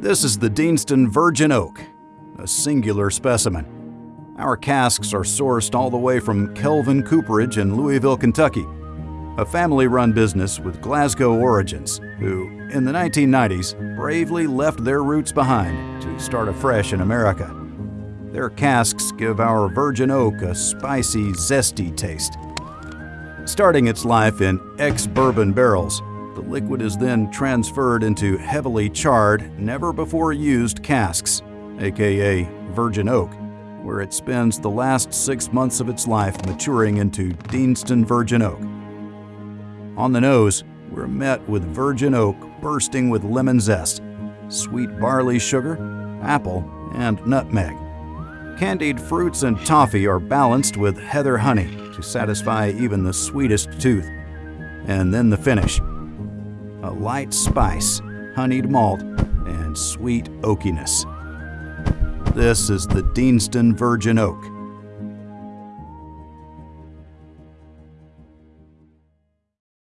This is the Deanston Virgin Oak, a singular specimen. Our casks are sourced all the way from Kelvin Cooperage in Louisville, Kentucky, a family run business with Glasgow origins who, in the 1990s, bravely left their roots behind to start afresh in America. Their casks give our virgin oak a spicy, zesty taste. Starting its life in ex bourbon barrels, liquid is then transferred into heavily charred, never before used casks, aka virgin oak, where it spends the last six months of its life maturing into Deanston Virgin Oak. On the nose, we're met with virgin oak bursting with lemon zest, sweet barley sugar, apple, and nutmeg. Candied fruits and toffee are balanced with heather honey to satisfy even the sweetest tooth. And then the finish a light spice, honeyed malt, and sweet oakiness. This is the Deanston Virgin Oak.